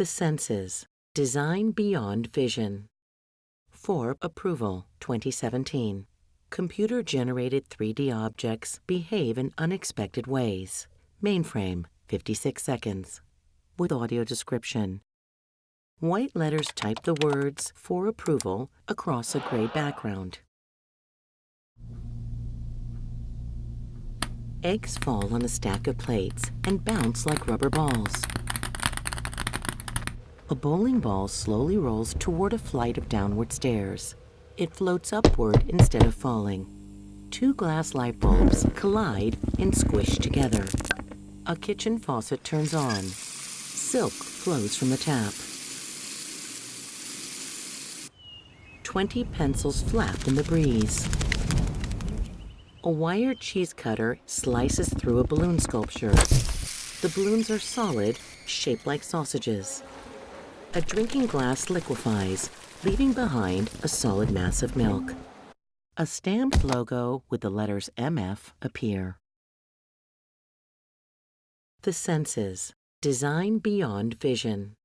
The senses. Design beyond vision. For approval 2017. Computer generated 3D objects behave in unexpected ways. Mainframe 56 seconds. With audio description. White letters type the words for approval across a gray background. Eggs fall on a stack of plates and bounce like rubber balls. A bowling ball slowly rolls toward a flight of downward stairs. It floats upward instead of falling. Two glass light bulbs collide and squish together. A kitchen faucet turns on. Silk flows from the tap. Twenty pencils flap in the breeze. A wire cheese cutter slices through a balloon sculpture. The balloons are solid, shaped like sausages. A drinking glass liquefies, leaving behind a solid mass of milk. A stamped logo with the letters MF appear. The senses. Design beyond vision.